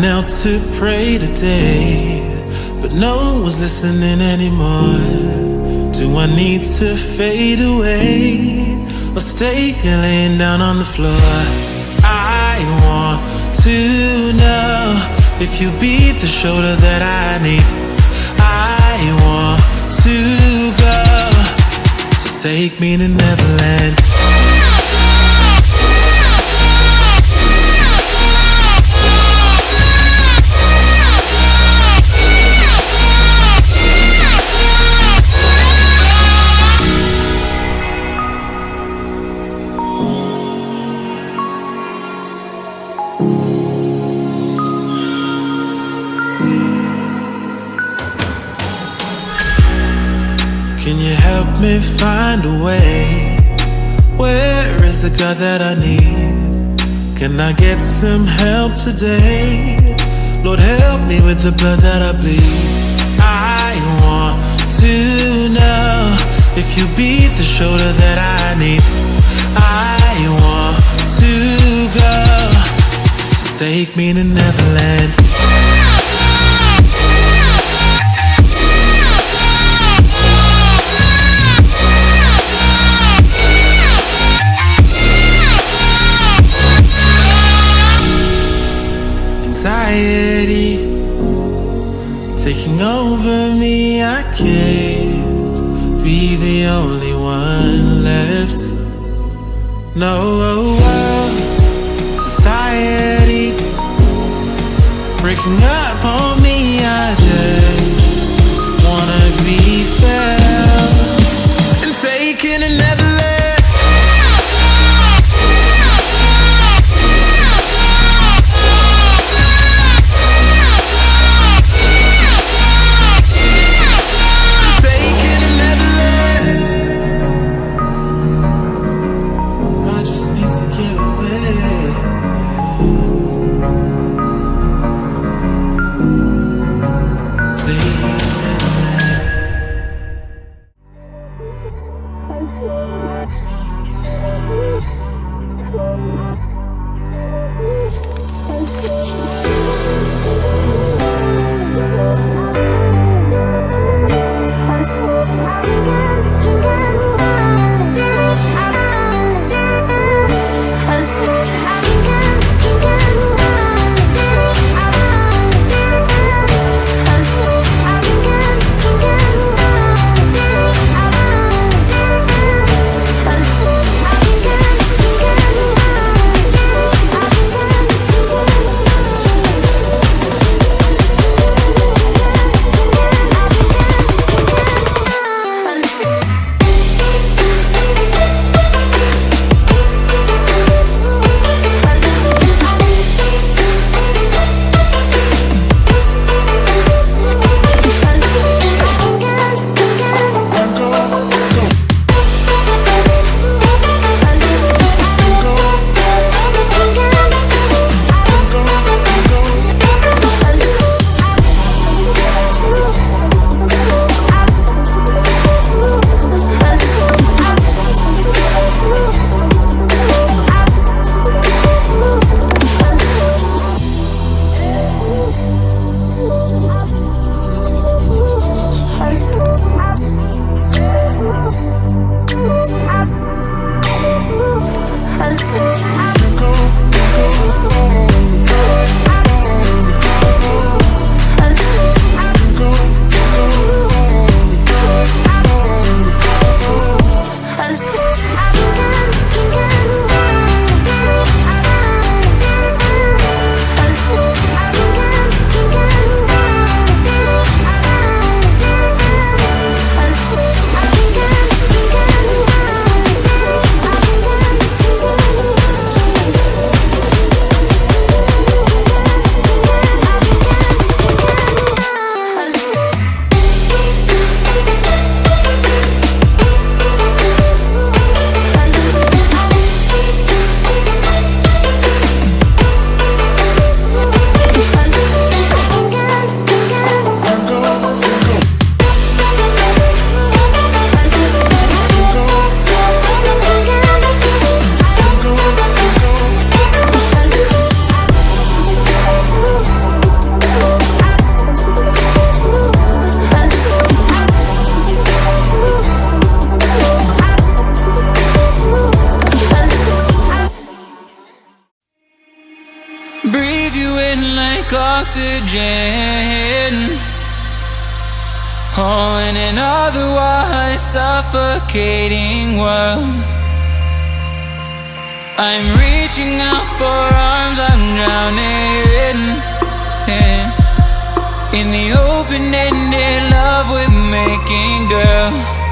knelt to pray today, but no one was listening anymore. Do I need to fade away or stay laying down on the floor? I want to know if you be the shoulder that I need. I want to go, so take me to Neverland. Me find a way? Where is the God that I need? Can I get some help today? Lord, help me with the blood that I bleed. I want to know if you be the shoulder that I need. I want to go, so take me to Neverland. Breaking oxygen. Oh, in an otherwise suffocating world. I'm reaching out for arms, I'm drowning in, in the open-ended love we're making, girl.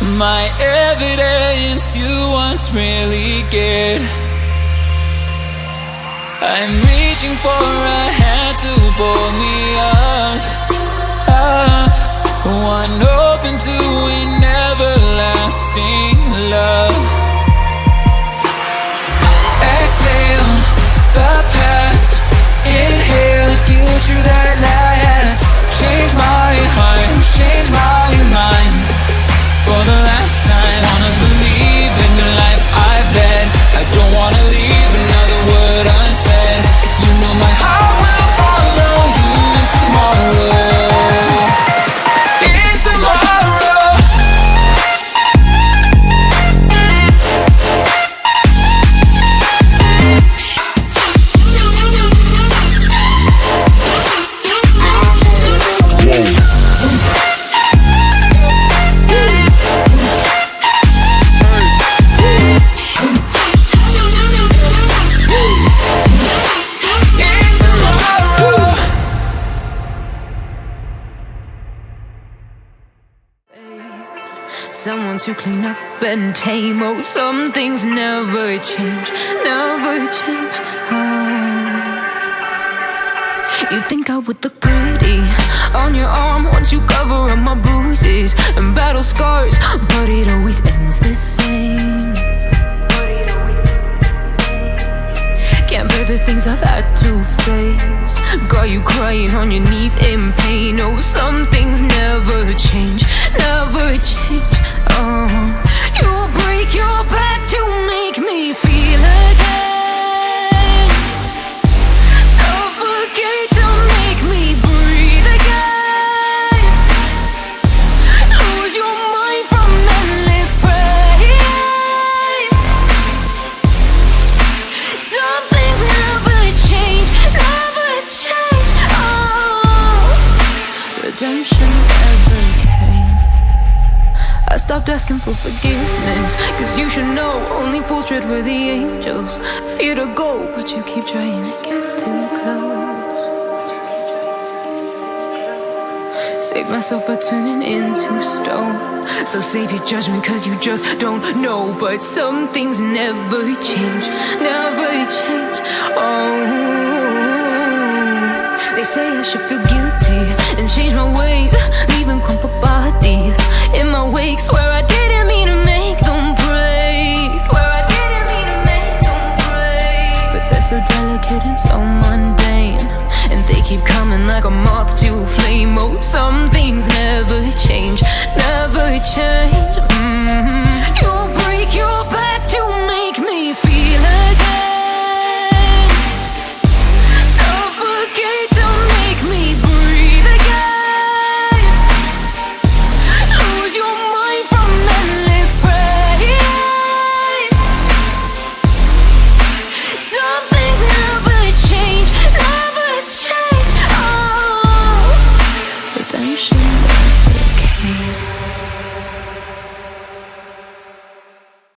My evidence you once really cared. I'm reaching for a hand to pull me up, up. One open to an everlasting to clean up and tame. Oh, some things never change, never change. Oh. You think I would look pretty on your arm once you cover up my bruises and battle scars, but it always ends the same. Can't bear the things I've had to face. Got you crying on your knees in pain. Oh, some things never change, never change. You break your back to make me feel stopped asking for forgiveness, cause you should know only fools tread where the angels fear to go, but you keep trying to get too close. Save myself by turning into stone. So save your judgment, cause you just don't know. But some things never change, never change. Oh, they say I should feel guilty and change my ways, leaving crumpled bodies in my wakes where I didn't mean to make them break. Swear I didn't mean to make them break. But they're so delicate and so mundane. And they keep coming like a moth to a flame. Oh, some things never change, never change. Mhm. You